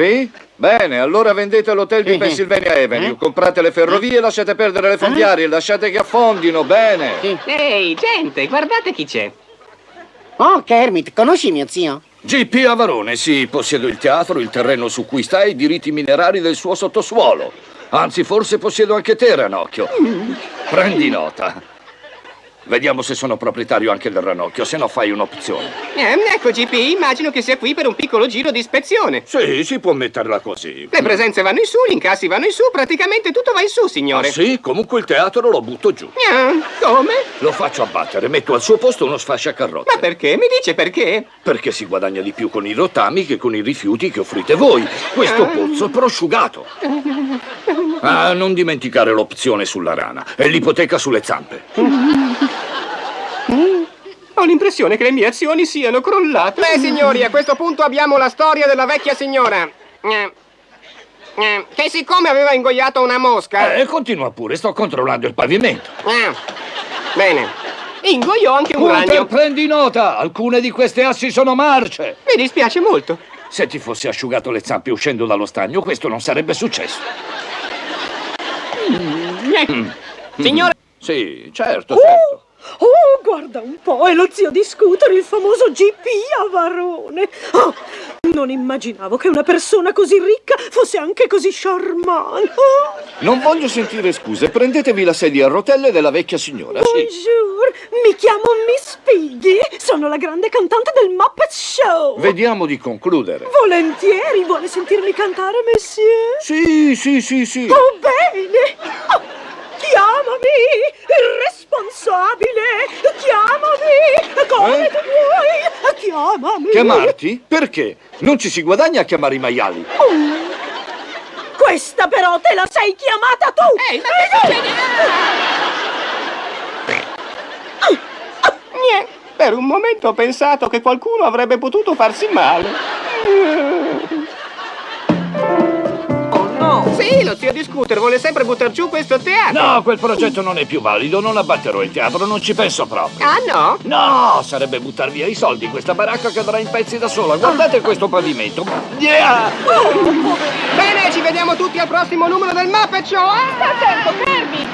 Sì? Bene, allora vendete l'hotel di Pennsylvania Avenue, comprate le ferrovie, lasciate perdere le fondiarie, lasciate che affondino, bene. Ehi, gente, guardate chi c'è. Oh, Kermit, conosci mio zio? GP Avarone, sì, possiedo il teatro, il terreno su cui sta e i diritti minerari del suo sottosuolo. Anzi, forse possiedo anche te, Ranocchio. Prendi nota. Vediamo se sono proprietario anche del ranocchio, se no fai un'opzione. Eh, ecco, GP, immagino che sia qui per un piccolo giro di ispezione. Sì, si può metterla così. Le presenze vanno in su, gli incassi vanno in su, praticamente tutto va in su, signore. Ah, sì, comunque il teatro lo butto giù. Ah, come? Lo faccio abbattere, metto al suo posto uno sfasciacarrozze. Ma perché? Mi dice perché? Perché si guadagna di più con i rottami che con i rifiuti che offrite voi. Questo pozzo è prosciugato. Ah, non dimenticare l'opzione sulla rana e l'ipoteca sulle zampe. Ho l'impressione che le mie azioni siano crollate. Beh, signori, a questo punto abbiamo la storia della vecchia signora. Eh, eh, che siccome aveva ingoiato una mosca... Eh, continua pure, sto controllando il pavimento. Eh, bene. Ingoiò anche un Cooper, ragno. prendi nota, alcune di queste assi sono marce. Mi dispiace molto. Se ti fossi asciugato le zampe uscendo dallo stagno, questo non sarebbe successo. Eh, Signore... Sì, certo, certo. Oh, guarda un po', è lo zio di Scooter, il famoso GP Avarone. Oh, non immaginavo che una persona così ricca fosse anche così charmante. Oh, Non voglio sentire scuse, prendetevi la sedia a rotelle della vecchia signora, sì. bonjour, mi chiamo Miss Piggy, sono la grande cantante del Muppet Show. Vediamo di concludere. Volentieri, vuole sentirmi cantare, monsieur? Sì, sì, sì, sì. Oh, bene. Oh, chiamami, irresponsabile, chiamami, come Eh? tu vuoi, chiamami. Chiamarti? Perché? Non ci si guadagna a chiamare i maiali. Questa però te la sei chiamata tu! Ehi, ma che succede? Niente. Per un momento ho pensato che qualcuno avrebbe potuto farsi male. Oh! Sì, lo zio di Scooter vuole sempre buttar giù questo teatro. No, quel progetto non è più valido, non abbatterò il teatro, non ci penso proprio. Ah no? No, sarebbe buttar via i soldi, questa baracca cadrà in pezzi da sola. Guardate questo pavimento. Yeah! Bene, ci vediamo tutti al prossimo numero del Muppet Show. Ah! Attento, Kermit!